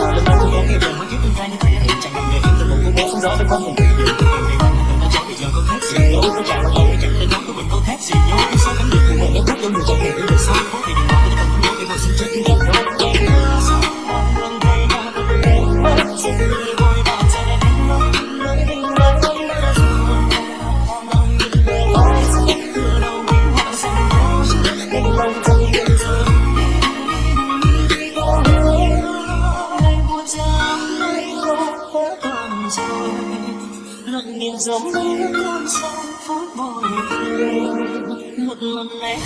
ngờ là nó cũng có nghe rằng mấy chiếc tương lai như vậy em chẳng cần để yên từ một cô bố không rõ với con cùng quy định lặng nhìn giống như con sông phút bồi hồi một lần này